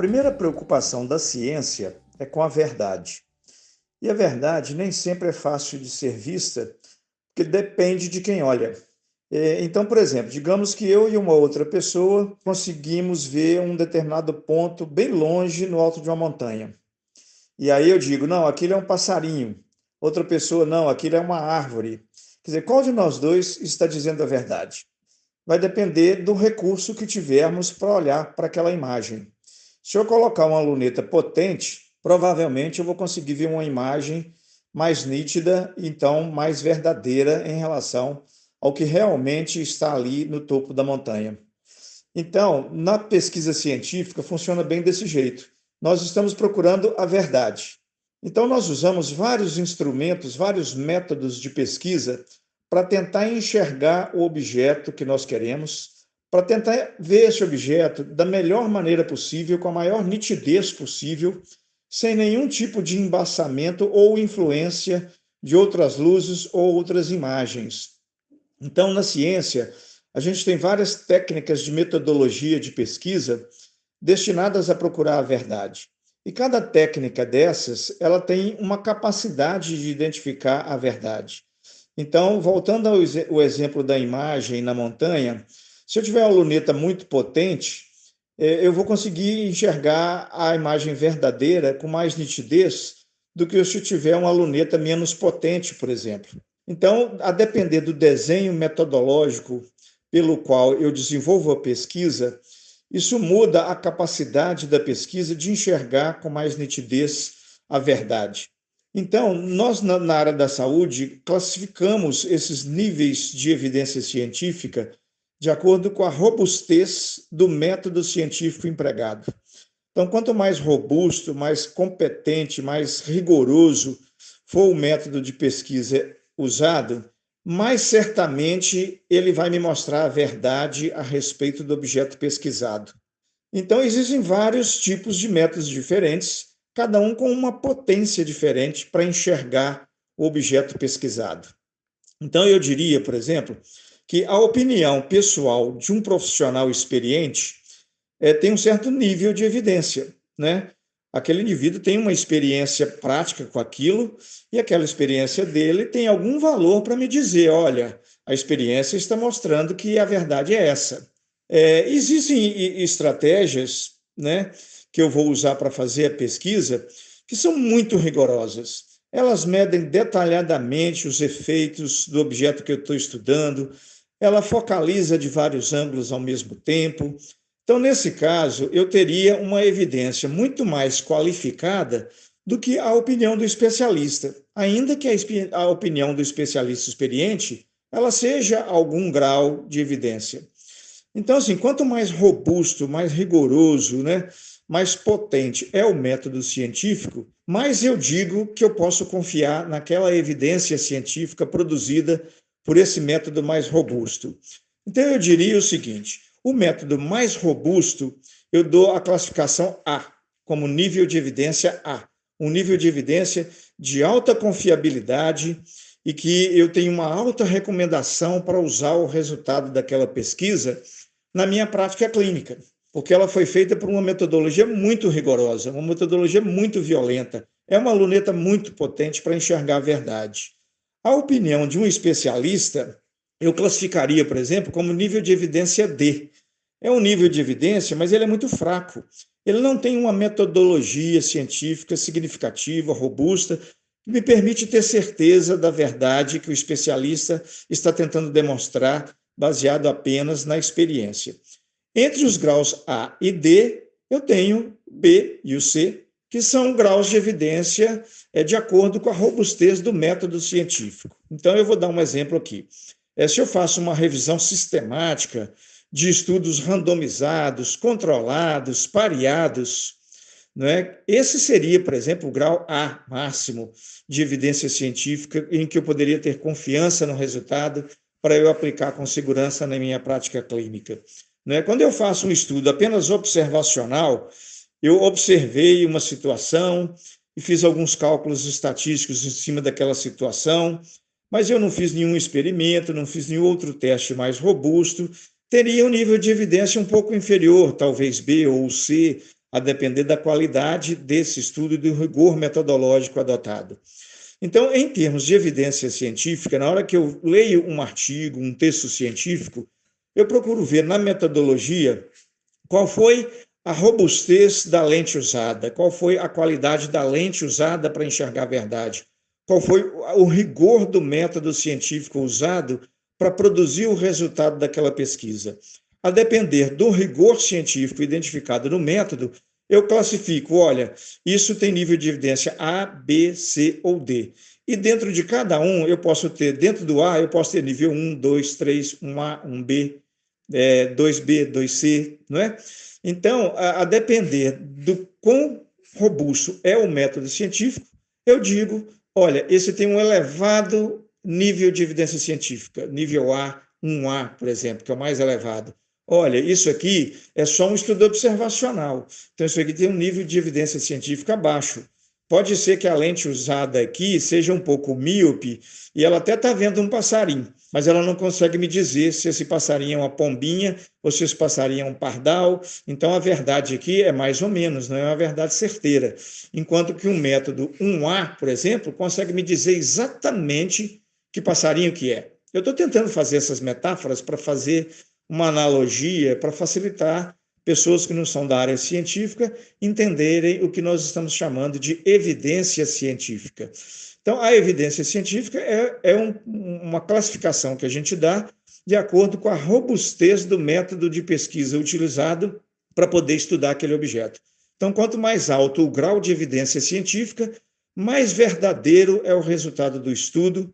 primeira preocupação da ciência é com a verdade. E a verdade nem sempre é fácil de ser vista, porque depende de quem olha. É, então, por exemplo, digamos que eu e uma outra pessoa conseguimos ver um determinado ponto bem longe no alto de uma montanha. E aí eu digo, não, aquilo é um passarinho. Outra pessoa, não, aquilo é uma árvore. Quer dizer, qual de nós dois está dizendo a verdade? Vai depender do recurso que tivermos para olhar para aquela imagem. Se eu colocar uma luneta potente, provavelmente eu vou conseguir ver uma imagem mais nítida, então mais verdadeira em relação ao que realmente está ali no topo da montanha. Então, na pesquisa científica funciona bem desse jeito. Nós estamos procurando a verdade. Então, nós usamos vários instrumentos, vários métodos de pesquisa para tentar enxergar o objeto que nós queremos, para tentar ver esse objeto da melhor maneira possível, com a maior nitidez possível, sem nenhum tipo de embaçamento ou influência de outras luzes ou outras imagens. Então, na ciência, a gente tem várias técnicas de metodologia de pesquisa destinadas a procurar a verdade. E cada técnica dessas, ela tem uma capacidade de identificar a verdade. Então, voltando ao exemplo da imagem na montanha, se eu tiver uma luneta muito potente, é, eu vou conseguir enxergar a imagem verdadeira com mais nitidez do que se eu tiver uma luneta menos potente, por exemplo. Então, a depender do desenho metodológico pelo qual eu desenvolvo a pesquisa, isso muda a capacidade da pesquisa de enxergar com mais nitidez a verdade. Então, nós, na área da saúde, classificamos esses níveis de evidência científica de acordo com a robustez do método científico empregado. Então, quanto mais robusto, mais competente, mais rigoroso for o método de pesquisa usado, mais certamente ele vai me mostrar a verdade a respeito do objeto pesquisado. Então, existem vários tipos de métodos diferentes, cada um com uma potência diferente para enxergar o objeto pesquisado. Então, eu diria, por exemplo, que a opinião pessoal de um profissional experiente é, tem um certo nível de evidência, né? Aquele indivíduo tem uma experiência prática com aquilo e aquela experiência dele tem algum valor para me dizer, olha, a experiência está mostrando que a verdade é essa. É, existem estratégias, né, que eu vou usar para fazer a pesquisa que são muito rigorosas. Elas medem detalhadamente os efeitos do objeto que eu estou estudando, ela focaliza de vários ângulos ao mesmo tempo. Então, nesse caso, eu teria uma evidência muito mais qualificada do que a opinião do especialista, ainda que a, opinião do especialista experiente ela seja algum grau de evidência. Então, assim, quanto mais robusto, mais rigoroso, né, mais potente é o método científico, mais eu digo que eu posso confiar naquela evidência científica produzida por esse método mais robusto. Então, eu diria o seguinte: o método mais robusto, eu dou a classificação A, como nível de evidência A, um nível de evidência de alta confiabilidade e que eu tenho uma alta recomendação para usar o resultado daquela pesquisa na minha prática clínica, porque ela foi feita por uma metodologia muito rigorosa, uma metodologia muito violenta. É uma luneta muito potente para enxergar a verdade. A opinião de um especialista, eu classificaria, por exemplo, como nível de evidência D. É um nível de evidência, mas ele é muito fraco. Ele não tem uma metodologia científica significativa, robusta, que me permite ter certeza da verdade que o especialista está tentando demonstrar, baseado apenas na experiência. Entre os graus A e D, eu tenho B e o C, que são graus de evidência é, de acordo com a robustez do método científico. Então, eu vou dar um exemplo aqui. É, se eu faço uma revisão sistemática de estudos randomizados, controlados, pareados, é? esse seria, por exemplo, o grau A máximo de evidência científica, em que eu poderia ter confiança no resultado para eu aplicar com segurança na minha prática clínica. é? Quando eu faço um estudo apenas observacional, eu observei uma situação e fiz alguns cálculos estatísticos em cima daquela situação, mas eu não fiz nenhum experimento, não fiz nenhum outro teste mais robusto, teria um nível de evidência um pouco inferior, talvez B ou C, a depender da qualidade desse estudo e do rigor metodológico adotado. Então, em termos de evidência científica, na hora que eu leio um artigo, um texto científico, eu procuro ver na metodologia qual foi a robustez da lente usada, qual foi a qualidade da lente usada para enxergar a verdade, qual foi o rigor do método científico usado para produzir o resultado daquela pesquisa. A depender do rigor científico identificado no método, eu classifico, olha, isso tem nível de evidência A, B, C ou D. E dentro de cada um, eu posso ter, dentro do A, eu posso ter nível 1, 2, 3, 1A, 1B, é, 2B, 2C, não é? Então, a, a depender do quão robusto é o método científico, eu digo, olha, esse tem um elevado nível de evidência científica, nível A, 1A, por exemplo, que é o mais elevado. Olha, isso aqui é só um estudo observacional. Então, isso aqui tem um nível de evidência científica baixo. Pode ser que a lente usada aqui seja um pouco míope e ela até está vendo um passarinho, mas ela não consegue me dizer se esse passarinho é uma pombinha ou se esse passarinho é um pardal. Então, a verdade aqui é mais ou menos, não é uma verdade certeira. Enquanto que um método 1A, por exemplo, consegue me dizer exatamente que passarinho que é. Eu estou tentando fazer essas metáforas para fazer uma analogia para facilitar pessoas que não são da área científica entenderem o que nós estamos chamando de evidência científica. Então, a evidência científica é, é um, uma classificação que a gente dá de acordo com a robustez do método de pesquisa utilizado para poder estudar aquele objeto. Então, quanto mais alto o grau de evidência científica, mais verdadeiro é o resultado do estudo,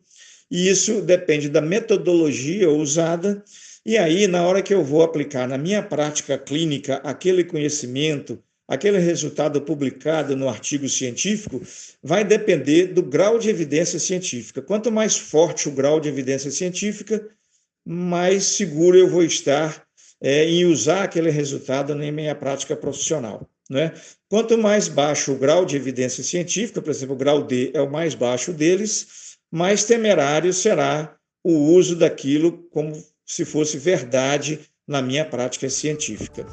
e isso depende da metodologia usada e aí, na hora que eu vou aplicar na minha prática clínica aquele conhecimento, aquele resultado publicado no artigo científico, vai depender do grau de evidência científica. Quanto mais forte o grau de evidência científica, mais seguro eu vou estar é, em usar aquele resultado na minha prática profissional. Né? Quanto mais baixo o grau de evidência científica, por exemplo, o grau D é o mais baixo deles, mais temerário será o uso daquilo como se fosse verdade na minha prática científica.